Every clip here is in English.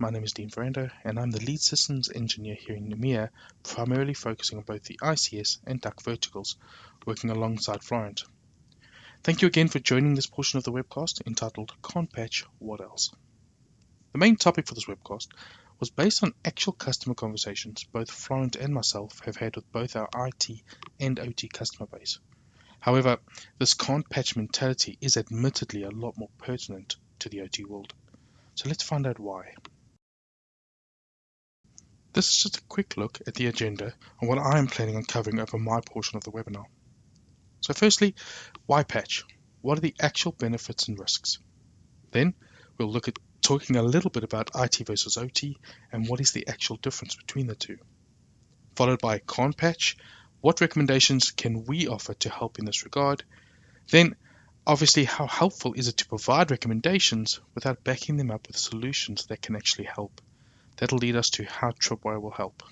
my name is Dean Ferrando and I'm the lead systems engineer here in EMEA, primarily focusing on both the ICS and DACH verticals, working alongside Florent. Thank you again for joining this portion of the webcast entitled Can't Patch, What Else? The main topic for this webcast was based on actual customer conversations both Florent and myself have had with both our IT and OT customer base. However, this can't patch mentality is admittedly a lot more pertinent to the OT world. So let's find out why. This is just a quick look at the agenda and what I am planning on covering over my portion of the webinar. So firstly, why patch? What are the actual benefits and risks? Then we'll look at talking a little bit about IT versus OT and what is the actual difference between the two. Followed by can't patch, what recommendations can we offer to help in this regard? Then obviously how helpful is it to provide recommendations without backing them up with solutions that can actually help? That'll lead us to how Tripwire will help.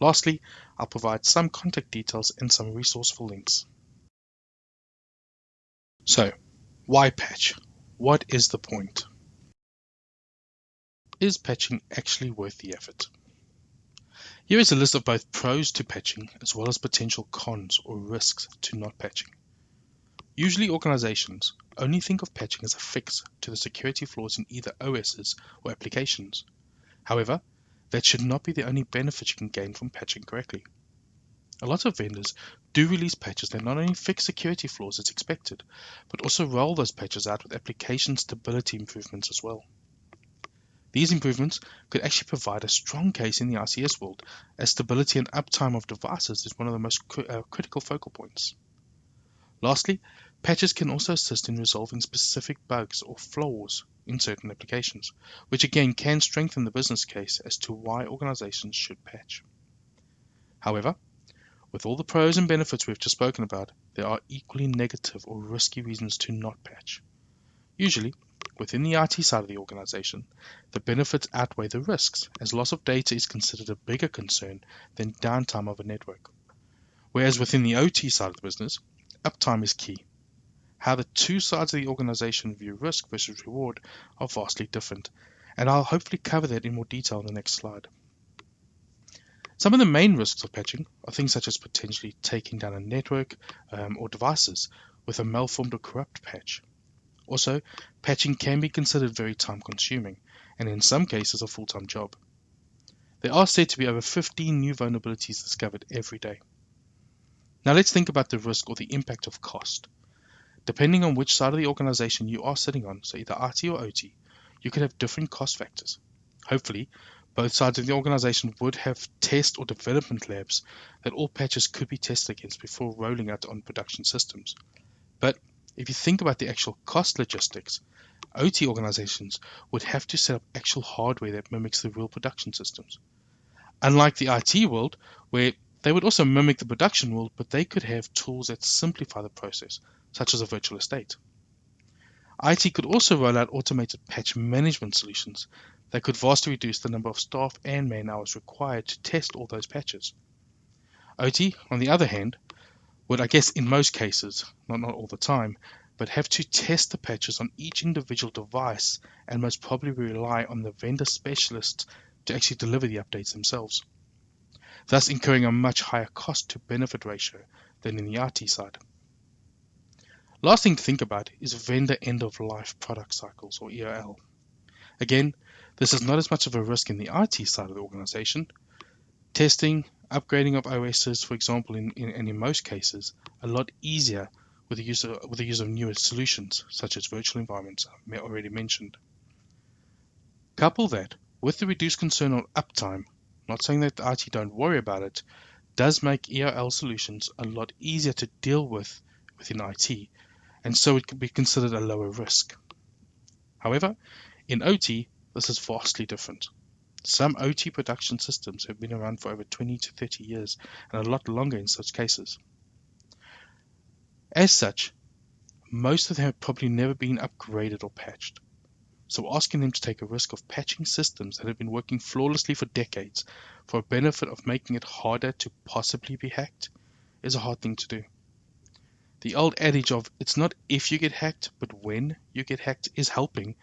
Lastly, I'll provide some contact details and some resourceful links. So, why patch? What is the point? Is patching actually worth the effort? Here is a list of both pros to patching as well as potential cons or risks to not patching. Usually organizations only think of patching as a fix to the security flaws in either OSs or applications, However, that should not be the only benefit you can gain from patching correctly. A lot of vendors do release patches that not only fix security flaws as expected, but also roll those patches out with application stability improvements as well. These improvements could actually provide a strong case in the ICS world, as stability and uptime of devices is one of the most cr uh, critical focal points. Lastly, patches can also assist in resolving specific bugs or flaws in certain applications, which again can strengthen the business case as to why organizations should patch. However, with all the pros and benefits we've just spoken about, there are equally negative or risky reasons to not patch. Usually, within the IT side of the organization, the benefits outweigh the risks, as loss of data is considered a bigger concern than downtime of a network. Whereas within the OT side of the business, uptime is key, how the two sides of the organization view risk versus reward are vastly different, and I'll hopefully cover that in more detail in the next slide. Some of the main risks of patching are things such as potentially taking down a network um, or devices with a malformed or corrupt patch. Also, patching can be considered very time consuming and in some cases a full-time job. There are said to be over 15 new vulnerabilities discovered every day. Now let's think about the risk or the impact of cost. Depending on which side of the organization you are sitting on, so either IT or OT, you could have different cost factors. Hopefully, both sides of the organization would have test or development labs that all patches could be tested against before rolling out on production systems. But if you think about the actual cost logistics, OT organizations would have to set up actual hardware that mimics the real production systems. Unlike the IT world, where they would also mimic the production world, but they could have tools that simplify the process, such as a virtual estate. IT could also roll out automated patch management solutions that could vastly reduce the number of staff and man hours required to test all those patches. OT, on the other hand, would, I guess, in most cases, not, not all the time, but have to test the patches on each individual device and most probably rely on the vendor specialists to actually deliver the updates themselves, thus incurring a much higher cost to benefit ratio than in the IT side. Last thing to think about is vendor end of life product cycles or EOL. Again, this is not as much of a risk in the IT side of the organization. Testing, upgrading of OSs, for example, in, in, and in most cases, a lot easier with the use of, with the use of newer solutions, such as virtual environments already mentioned. Couple that with the reduced concern on uptime, not saying that the IT don't worry about it, does make EOL solutions a lot easier to deal with within IT and so it could be considered a lower risk. However, in OT, this is vastly different. Some OT production systems have been around for over 20 to 30 years and a lot longer in such cases. As such, most of them have probably never been upgraded or patched. So asking them to take a risk of patching systems that have been working flawlessly for decades for a benefit of making it harder to possibly be hacked is a hard thing to do. The old adage of it's not if you get hacked, but when you get hacked is helping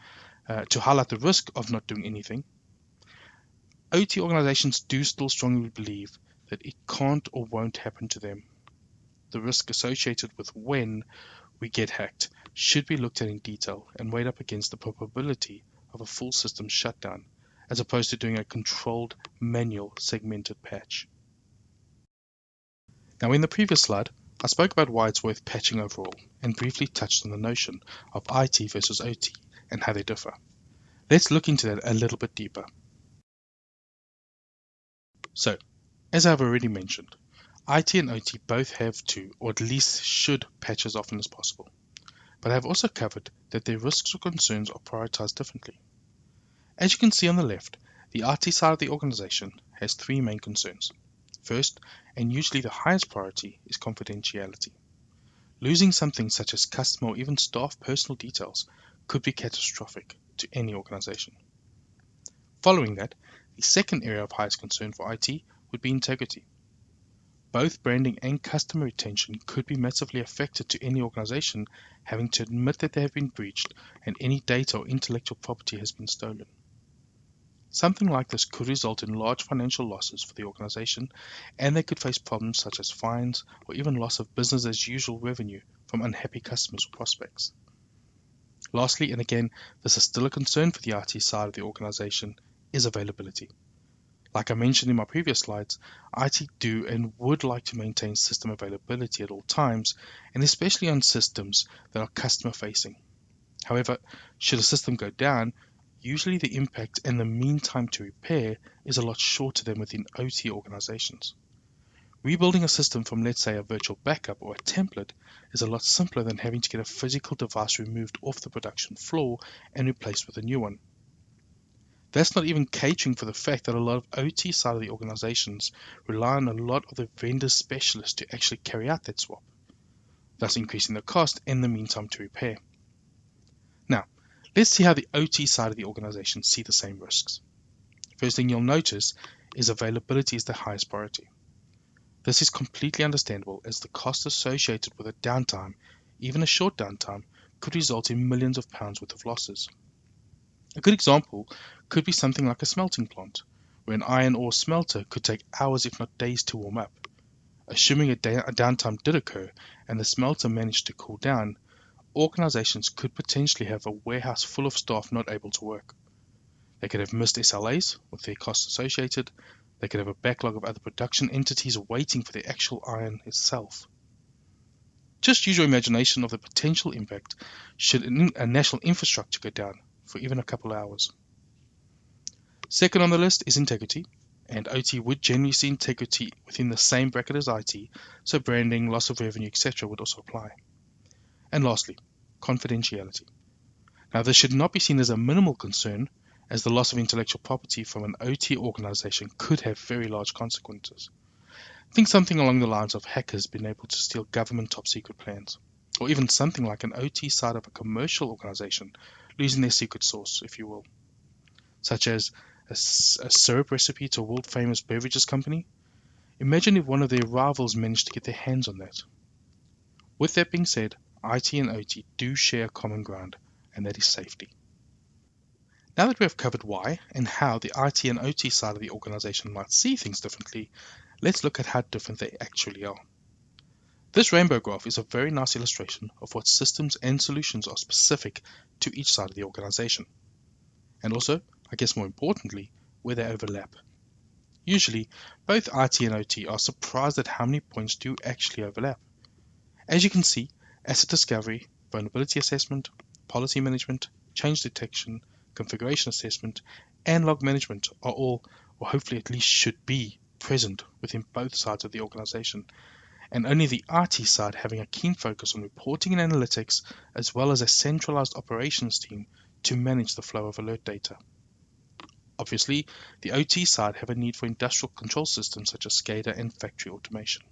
uh, to highlight the risk of not doing anything. OT organizations do still strongly believe that it can't or won't happen to them. The risk associated with when we get hacked should be looked at in detail and weighed up against the probability of a full system shutdown, as opposed to doing a controlled manual segmented patch. Now in the previous slide, I spoke about why it's worth patching overall and briefly touched on the notion of IT versus OT and how they differ. Let's look into that a little bit deeper. So, as I've already mentioned, IT and OT both have to, or at least should, patch as often as possible. But I've also covered that their risks or concerns are prioritized differently. As you can see on the left, the IT side of the organization has three main concerns. First, and usually the highest priority, is confidentiality. Losing something such as customer or even staff personal details could be catastrophic to any organization. Following that, the second area of highest concern for IT would be integrity. Both branding and customer retention could be massively affected to any organization having to admit that they have been breached and any data or intellectual property has been stolen. Something like this could result in large financial losses for the organization, and they could face problems such as fines or even loss of business as usual revenue from unhappy customers or prospects. Lastly, and again, this is still a concern for the IT side of the organization, is availability. Like I mentioned in my previous slides, IT do and would like to maintain system availability at all times, and especially on systems that are customer facing. However, should a system go down, usually the impact and the mean time to repair is a lot shorter than within OT organizations. Rebuilding a system from, let's say, a virtual backup or a template is a lot simpler than having to get a physical device removed off the production floor and replaced with a new one. That's not even catering for the fact that a lot of OT side of the organizations rely on a lot of the vendor specialists to actually carry out that swap, thus increasing the cost and the meantime to repair. Let's see how the OT side of the organization see the same risks. First thing you'll notice is availability is the highest priority. This is completely understandable as the cost associated with a downtime, even a short downtime, could result in millions of pounds worth of losses. A good example could be something like a smelting plant, where an iron ore smelter could take hours if not days to warm up. Assuming a, da- a downtime did occur and the smelter managed to cool down, organizations could potentially have a warehouse full of staff not able to work. They could have missed SLAs with their costs associated. They could have a backlog of other production entities waiting for the actual iron itself. Just use your imagination of the potential impact should a national infrastructure go down for even a couple of hours. Second on the list is integrity, and OT would generally see integrity within the same bracket as IT, so branding, loss of revenue, etc. would also apply. And lastly, confidentiality. Now, this should not be seen as a minimal concern, as the loss of intellectual property from an OT organization could have very large consequences. Think something along the lines of hackers being able to steal government top secret plans, or even something like an OT side of a commercial organization losing their secret sauce, if you will, such as a, a syrup recipe to a world famous beverages company. Imagine if one of their rivals managed to get their hands on that. With that being said, IT and OT do share common ground, and that is safety. Now that we have covered why and how the IT and OT side of the organization might see things differently, let's look at how different they actually are. This rainbow graph is a very nice illustration of what systems and solutions are specific to each side of the organization. And also, I guess more importantly, where they overlap. Usually, both IT and OT are surprised at how many points do actually overlap. As you can see, asset discovery, vulnerability assessment, policy management, change detection, configuration assessment, and log management are all, or hopefully at least should be, present within both sides of the organization and only the IT side having a keen focus on reporting and analytics, as well as a centralized operations team to manage the flow of alert data. Obviously, the OT side have a need for industrial control systems such as SCADA and factory automation.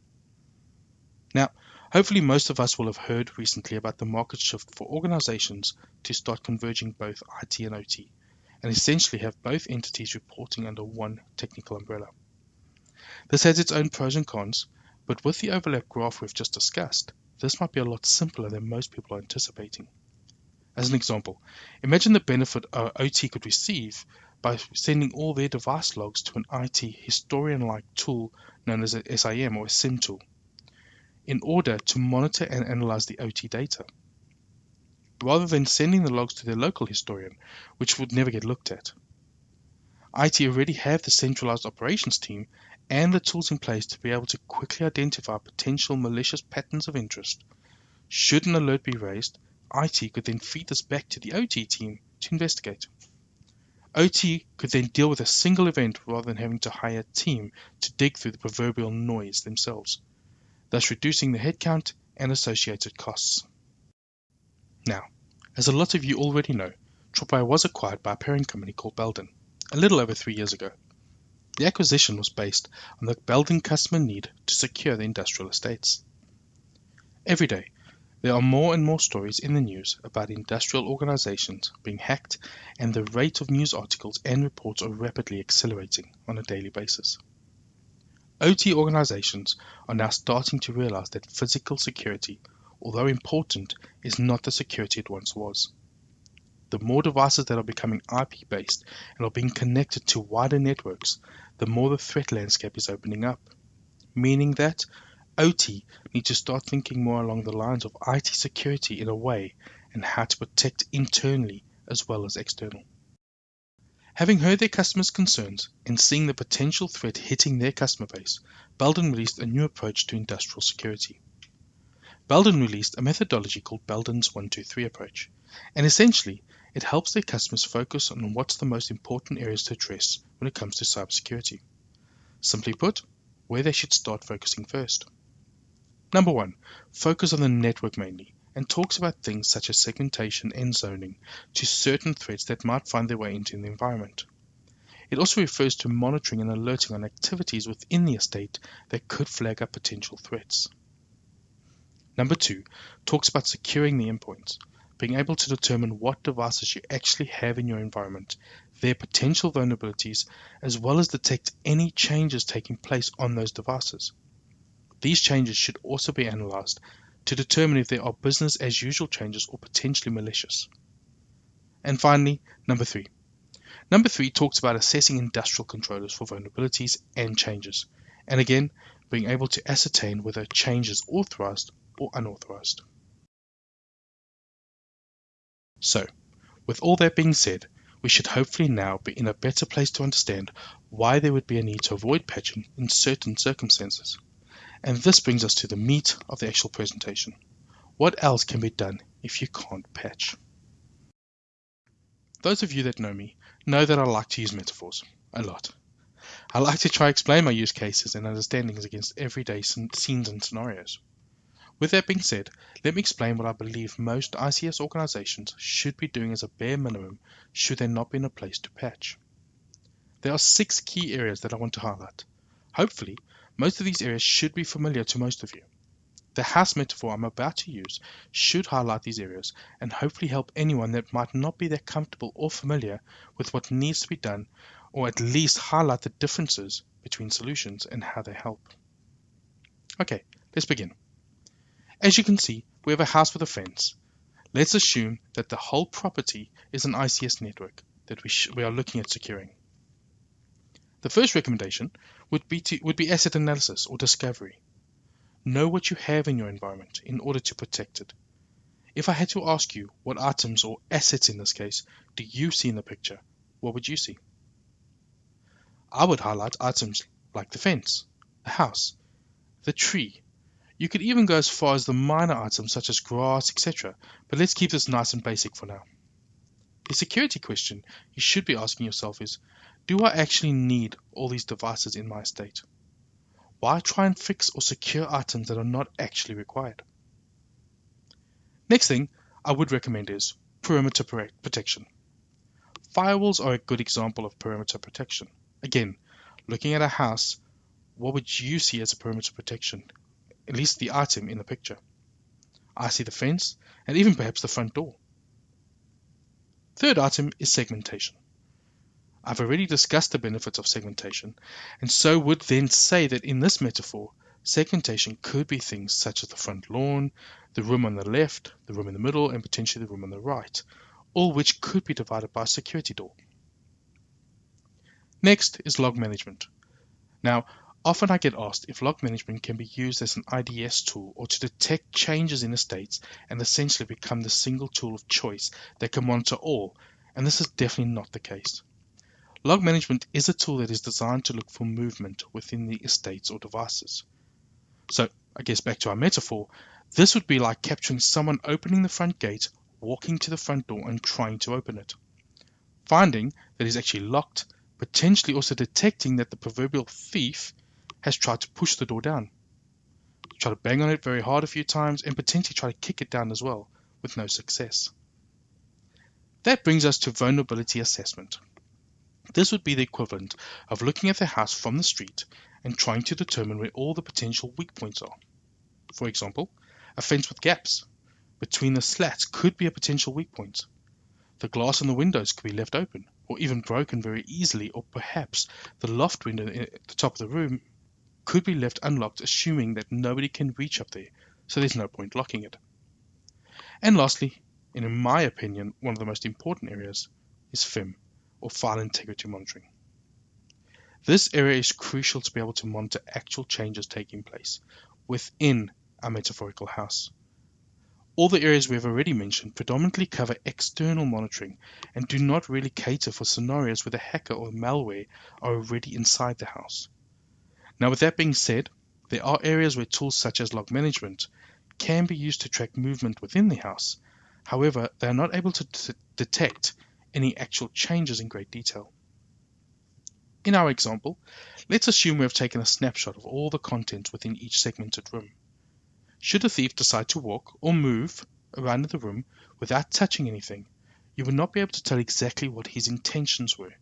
Now, hopefully most of us will have heard recently about the market shift for organizations to start converging both IT and OT, and essentially have both entities reporting under one technical umbrella. This has its own pros and cons, but with the overlap graph we've just discussed, this might be a lot simpler than most people are anticipating. As an example, imagine the benefit our OT could receive by sending all their device logs to an IT historian-like tool known as a SIEM or a SIEM tool in order to monitor and analyze the OT data, rather than sending the logs to their local historian, which would never get looked at. IT already have the centralized operations team and the tools in place to be able to quickly identify potential malicious patterns of interest. Should an alert be raised, IT could then feed this back to the OT team to investigate. OT could then deal with a single event rather than having to hire a team to dig through the proverbial noise themselves, thus reducing the headcount and associated costs. Now, as a lot of you already know, Tripwire was acquired by a parent company called Belden a little over three years ago. The acquisition was based on the Belden customer need to secure the industrial estates. Every day, there are more and more stories in the news about industrial organizations being hacked, and the rate of news articles and reports are rapidly accelerating on a daily basis. OT organizations are now starting to realize that physical security, although important, is not the security it once was. The more devices that are becoming IP based and are being connected to wider networks, the more the threat landscape is opening up. Meaning that OT need to start thinking more along the lines of IT security in a way and how to protect internally as well as external. Having heard their customers' concerns and seeing the potential threat hitting their customer base, Belden released a new approach to industrial security. Belden released a methodology called Belden's 123 approach, and essentially it helps their customers focus on what's the most important areas to address when it comes to cybersecurity. Simply put, where they should start focusing first. Number one, focus on the network mainly and talks about things such as segmentation and zoning to certain threats that might find their way into the environment. It also refers to monitoring and alerting on activities within the estate that could flag up potential threats. Number two talks about securing the endpoints, being able to determine what devices you actually have in your environment, their potential vulnerabilities, as well as detect any changes taking place on those devices. These changes should also be analyzed to determine if there are business as usual changes or potentially malicious. And finally, number three. Number three talks about assessing industrial controllers for vulnerabilities and changes, and again, being able to ascertain whether a change is authorized or unauthorized. So, with all that being said, we should hopefully now be in a better place to understand why there would be a need to avoid patching in certain circumstances. And this brings us to the meat of the actual presentation. What else can be done if you can't patch? Those of you that know me know that I like to use metaphors a lot. I like to try explain my use cases and understandings against everyday scenes and scenarios. With that being said, let me explain what I believe most ICS organizations should be doing as a bare minimum should they not be in a place to patch. There are six key areas that I want to highlight. Hopefully, most of these areas should be familiar to most of you. The house metaphor I'm about to use should highlight these areas and hopefully help anyone that might not be that comfortable or familiar with what needs to be done, or at least highlight the differences between solutions and how they help. Okay, let's begin. As you can see, we have a house with a fence. Let's assume that the whole property is an ICS network that we, we are looking at securing. The first recommendation would be, to, would be asset analysis or discovery. Know what you have in your environment in order to protect it. If I had to ask you what items or assets in this case do you see in the picture, what would you see? I would highlight items like the fence, the house, the tree. You could even go as far as the minor items such as grass, etc. But let's keep this nice and basic for now. The security question you should be asking yourself is do I actually need all these devices in my estate? Why try and fix or secure items that are not actually required? Next thing I would recommend is perimeter protection. Firewalls are a good example of perimeter protection. Again, looking at a house, what would you see as a perimeter protection? At least the item in the picture. I see the fence and even perhaps the front door. Third item is segmentation. I've already discussed the benefits of segmentation, and so would then say that in this metaphor, segmentation could be things such as the front lawn, the room on the left, the room in the middle, and potentially the room on the right, all which could be divided by a security door. Next is log management. Now, often I get asked if log management can be used as an IDS tool or to detect changes in estates and essentially become the single tool of choice that can monitor all, and this is definitely not the case. Log management is a tool that is designed to look for movement within the estates or devices. So, I guess back to our metaphor, this would be like capturing someone opening the front gate, walking to the front door, and trying to open it. Finding that he's actually locked, potentially also detecting that the proverbial thief has tried to push the door down. Try to bang on it very hard a few times and potentially try to kick it down as well, with no success. That brings us to vulnerability assessment. This would be the equivalent of looking at the house from the street and trying to determine where all the potential weak points are. For example, a fence with gaps between the slats could be a potential weak point. The glass in the windows could be left open or even broken very easily, or perhaps the loft window at the top of the room could be left unlocked, assuming that nobody can reach up there, so there's no point locking it. And lastly, and in my opinion, one of the most important areas is FIM, or File Integrity Monitoring. This area is crucial to be able to monitor actual changes taking place within a metaphorical house. All the areas we have already mentioned predominantly cover external monitoring and do not really cater for scenarios where the hacker or malware are already inside the house. Now, with that being said, there are areas where tools such as log management can be used to track movement within the house. However, they are not able to detect any actual changes in great detail. In our example, let's assume we have taken a snapshot of all the content within each segmented room. Should a thief decide to walk or move around the room without touching anything, you would not be able to tell exactly what his intentions were.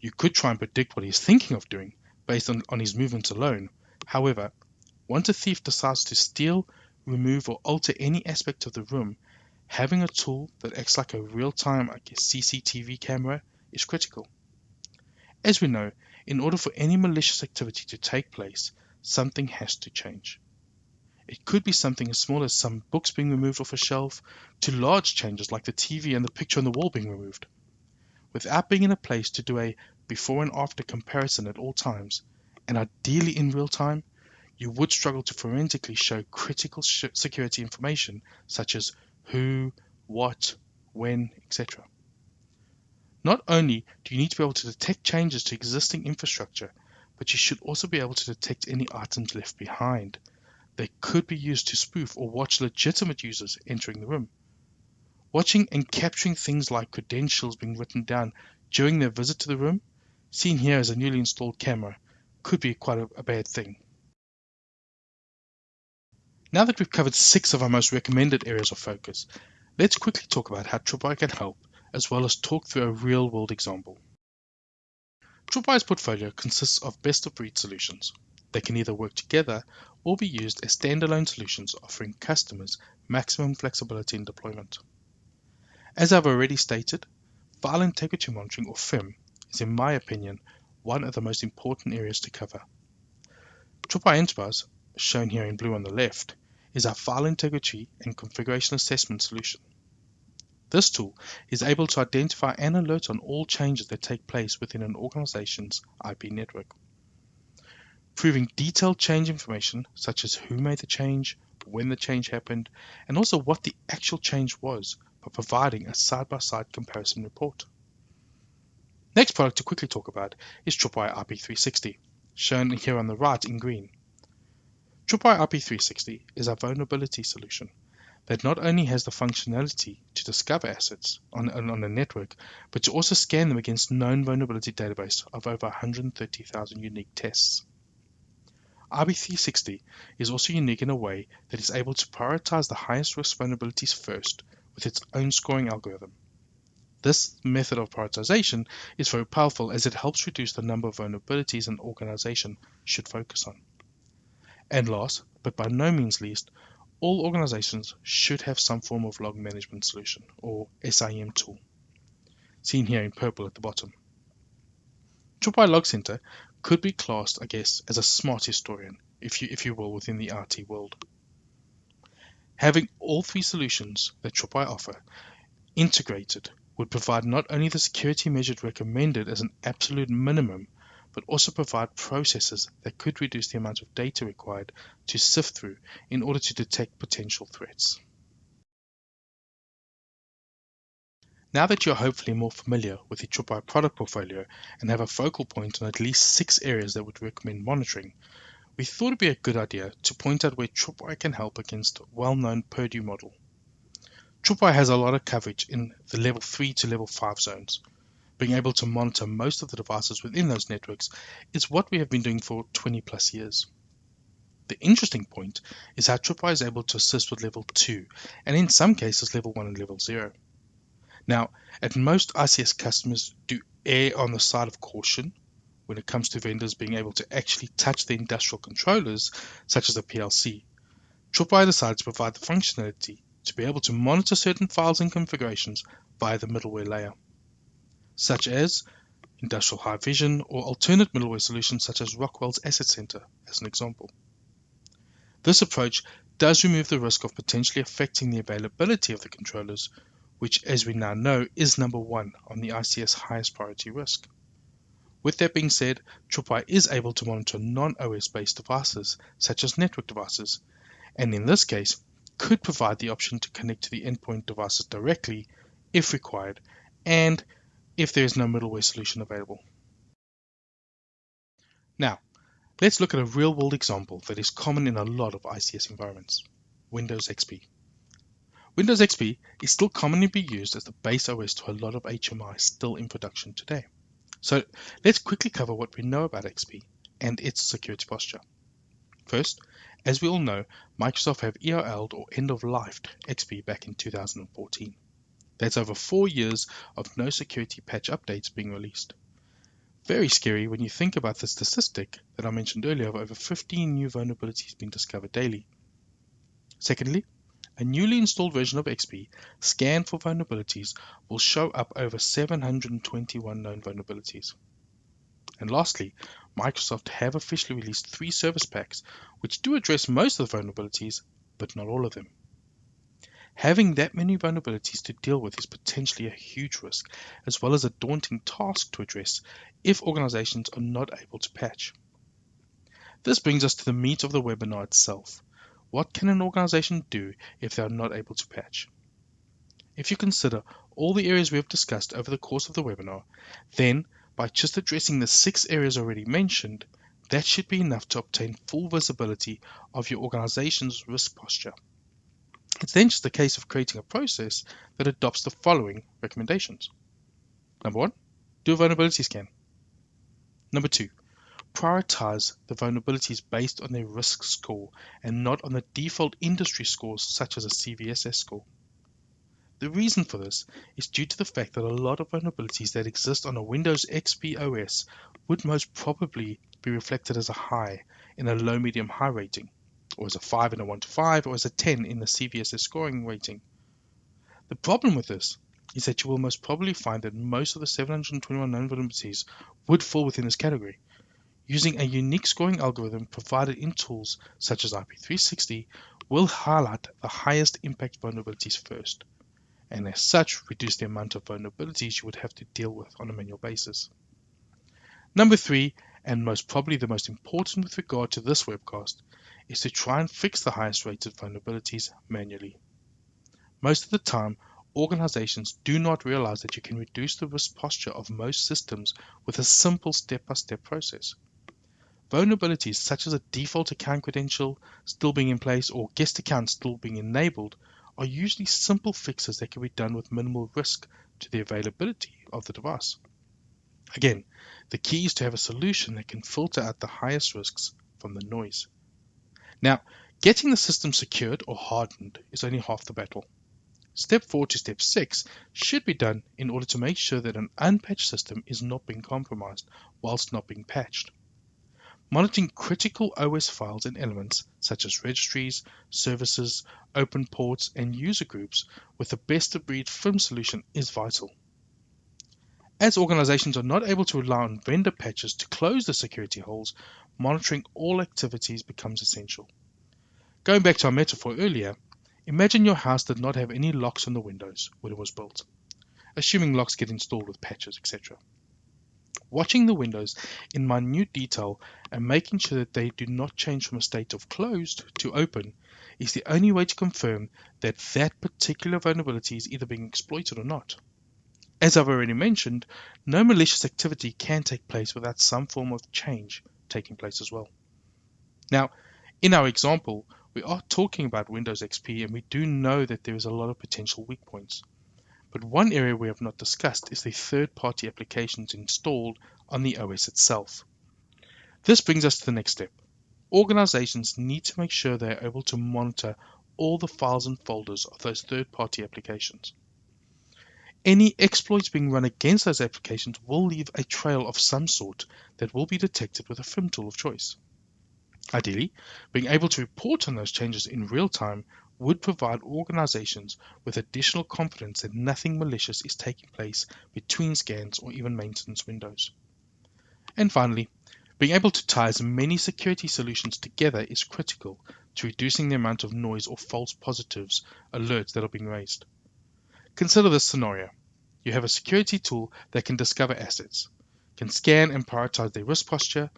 You could try and predict what he's thinking of doing based on, on his movements alone. However, once a thief decides to steal, remove, or alter any aspect of the room, having a tool that acts like a real-time guess, CCTV camera is critical. As we know, in order for any malicious activity to take place, something has to change. It could be something as small as some books being removed off a shelf to large changes like the TV and the picture on the wall being removed. Without being in a place to do a before and after comparison at all times, and ideally in real time, you would struggle to forensically show critical security information such as who, what, when, etc. Not only do you need to be able to detect changes to existing infrastructure, but you should also be able to detect any items left behind, they could be used to spoof or watch legitimate users entering the room. Watching and capturing things like credentials being written down during their visit to the room, seen here as a newly installed camera, could be quite a, a bad thing. Now that we've covered six of our most recommended areas of focus, let's quickly talk about how Tripwire can help, as well as talk through a real-world example. Tripwire's portfolio consists of best-of-breed solutions. They can either work together or be used as standalone solutions offering customers maximum flexibility in deployment. As I've already stated, File Integrity Monitoring or FIM is in my opinion one of the most important areas to cover. Tripwire Enterprise, shown here in blue on the left, is our file integrity and configuration assessment solution. This tool is able to identify and alert on all changes that take place within an organization's IP network proving detailed change information such as who made the change, when the change happened, and also what the actual change was by providing a side-by-side comparison report. Next product to quickly talk about is Tripwire IP360, shown here on the right in green. Tripwire IP360 is a vulnerability solution that not only has the functionality to discover assets on, on a network, but to also scan them against known vulnerability database of over 130,000 unique tests. IP360 is also unique in a way that is able to prioritize the highest risk vulnerabilities first with its own scoring algorithm. This method of prioritization is very powerful as it helps reduce the number of vulnerabilities an organization should focus on. And last, but by no means least, all organizations should have some form of log management solution, or SIEM tool, seen here in purple at the bottom. Tripwire Log Center could be classed, I guess, as a smart historian, if you if you will, within the RT world. Having all three solutions that Tripwire offer integrated would provide not only the security measures recommended as an absolute minimum, but also provide processes that could reduce the amount of data required to sift through in order to detect potential threats. Now that you're hopefully more familiar with the Tripwire product portfolio and have a focal point on at least six areas that would recommend monitoring, we thought it'd be a good idea to point out where Tripwire can help against well-known Purdue model. Tripwire has a lot of coverage in the level 3 to level 5 zones. Being able to monitor most of the devices within those networks is what we have been doing for 20 plus years. The interesting point is how Tripwire is able to assist with level 2 and in some cases level 1 and level 0. Now, at most ICS customers do err on the side of caution when it comes to vendors being able to actually touch the industrial controllers, such as a PLC. Tripwire decided to provide the functionality to be able to monitor certain files and configurations via the middleware layer, such as Industrial HiVision or alternate middleware solutions such as Rockwell's Asset Center, as an example. This approach does remove the risk of potentially affecting the availability of the controllers, which, as we now know, is number one on the ICS highest priority risk. With that being said, Tripwire is able to monitor non-OS based devices, such as network devices, and in this case, could provide the option to connect to the endpoint devices directly if required and if there is no middleware solution available. Now, let's look at a real world example that is common in a lot of ICS environments Windows XP. Windows XP is still commonly be used as the base OS to a lot of HMI still in production today. So let's quickly cover what we know about XP and its security posture. First, as we all know, Microsoft have EOL'd or end-of-lifed XP back in 2014. That's over four years of no security patch updates being released. Very scary when you think about the statistic that I mentioned earlier of over 15 new vulnerabilities being discovered daily. Secondly, a newly installed version of XP scanned for vulnerabilities will show up over 721 known vulnerabilities. And lastly, Microsoft have officially released three service packs which do address most of the vulnerabilities, but not all of them. Having that many vulnerabilities to deal with is potentially a huge risk, as well as a daunting task to address if organizations are not able to patch. This brings us to the meat of the webinar itself. What can an organization do if they are not able to patch? If you consider all the areas we have discussed over the course of the webinar, then by just addressing the six areas already mentioned, that should be enough to obtain full visibility of your organization's risk posture. It's then just a case of creating a process that adopts the following recommendations. Number one, do a vulnerability scan. Number two, prioritize the vulnerabilities based on their risk score and not on the default industry scores such as a CVSS score. The reason for this is due to the fact that a lot of vulnerabilities that exist on a Windows XP OS would most probably be reflected as a high in a low, medium, high rating, or as a 5 in a 1 to 5, or as a 10 in the CVSS scoring rating. The problem with this is that you will most probably find that most of the 721 known vulnerabilities would fall within this category. Using a unique scoring algorithm provided in tools such as IP360 will highlight the highest impact vulnerabilities first and as such reduce the amount of vulnerabilities you would have to deal with on a manual basis. Number three, and most probably the most important with regard to this webcast, is to try and fix the highest rated vulnerabilities manually. Most of the time, organizations do not realize that you can reduce the risk posture of most systems with a simple step-by-step process. Vulnerabilities such as a default account credential still being in place or guest account still being enabled are usually simple fixes that can be done with minimal risk to the availability of the device. Again, the key is to have a solution that can filter out the highest risks from the noise. Now, getting the system secured or hardened is only half the battle. Step 4 to step 6 should be done in order to make sure that an unpatched system is not being compromised whilst not being patched. Monitoring critical OS files and elements such as registries, services, open ports, and user groups with the best of breed FIM solution is vital. As organizations are not able to rely on vendor patches to close the security holes, monitoring all activities becomes essential. Going back to our metaphor earlier, imagine your house did not have any locks on the windows when it was built. assuming locks get installed with patches, etc. Watching the windows in minute detail and making sure that they do not change from a state of closed to open is the only way to confirm that that particular vulnerability is either being exploited or not. As I've already mentioned, no malicious activity can take place without some form of change taking place as well. Now, in our example, we are talking about Windows XP and we do know that there is a lot of potential weak points. But one area we have not discussed is the third-party applications installed on the OS itself. This brings us to the next step. Organizations need to make sure they are able to monitor all the files and folders of those third-party applications. Any exploits being run against those applications will leave a trail of some sort that will be detected with a FIM tool of choice. Ideally, being able to report on those changes in real time would provide organizations with additional confidence that nothing malicious is taking place between scans or even maintenance windows. And finally, being able to tie as many security solutions together is critical to reducing the amount of noise or false positives alerts that are being raised. Consider this scenario. You have a security tool that can discover assets, can scan and prioritize their risk posture.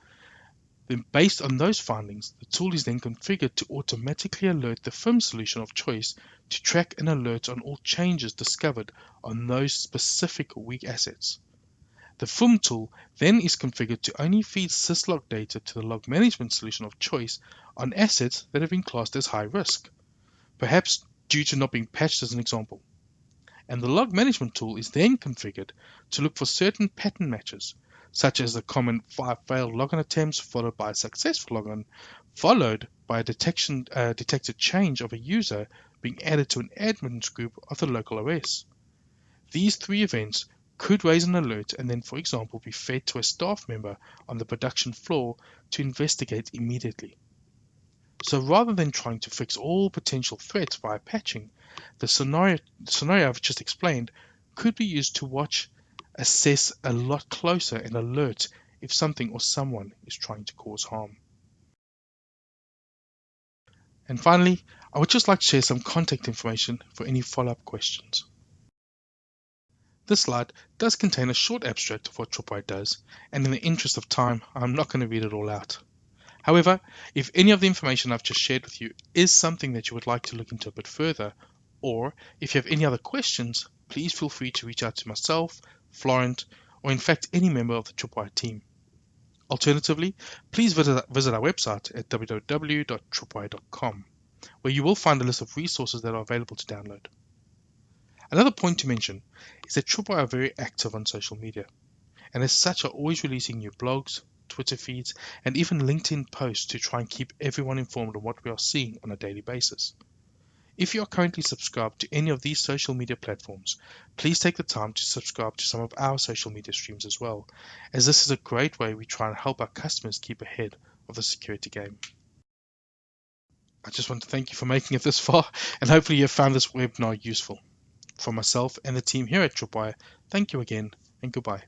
Then based on those findings, the tool is then configured to automatically alert the FIM solution of choice to track and alert on all changes discovered on those specific weak assets. The FIM tool then is configured to only feed syslog data to the log management solution of choice on assets that have been classed as high risk, perhaps due to not being patched as an example and the log management tool is then configured to look for certain pattern matches, such as the common five failed login attempts followed by a successful login, followed by a detection uh, detected change of a user being added to an admins group of the local OS. These three events could raise an alert and then, for example, be fed to a staff member on the production floor to investigate immediately. So rather than trying to fix all potential threats via patching, the scenario, scenario I've just explained could be used to watch, assess a lot closer and alert if something or someone is trying to cause harm. And finally, I would just like to share some contact information for any follow-up questions. This slide does contain a short abstract of what Tripwire does, and in the interest of time, I'm not going to read it all out. However, if any of the information I've just shared with you is something that you would like to look into a bit further, or if you have any other questions, please feel free to reach out to myself, Florent, or in fact any member of the Tripwire team. Alternatively, please visit, visit our website at www.tripwire.com, where you will find a list of resources that are available to download. Another point to mention is that Tripwire are very active on social media, and as such are always releasing new blogs, Twitter feeds, and even LinkedIn posts to try and keep everyone informed on what we are seeing on a daily basis. If you are currently subscribed to any of these social media platforms, please take the time to subscribe to some of our social media streams as well, as this is a great way we try and help our customers keep ahead of the security game. I just want to thank you for making it this far, and hopefully you have found this webinar useful. For myself and the team here at Tripwire, thank you again, and goodbye.